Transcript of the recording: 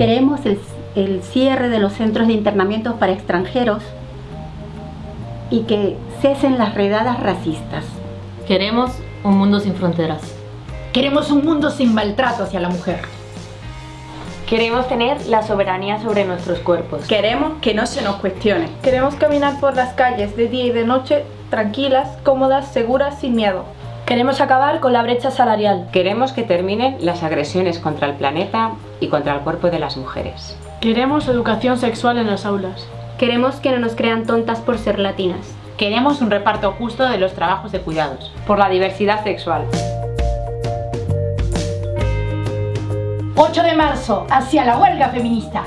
Queremos el, el cierre de los centros de internamientos para extranjeros y que cesen las redadas racistas. Queremos un mundo sin fronteras. Queremos un mundo sin maltrato hacia la mujer. Queremos tener la soberanía sobre nuestros cuerpos. Queremos que no se nos cuestione. Queremos caminar por las calles de día y de noche tranquilas, cómodas, seguras, sin miedo. Queremos acabar con la brecha salarial. Queremos que terminen las agresiones contra el planeta y contra el cuerpo de las mujeres. Queremos educación sexual en las aulas. Queremos que no nos crean tontas por ser latinas. Queremos un reparto justo de los trabajos de cuidados. Por la diversidad sexual. 8 de marzo, hacia la huelga feminista.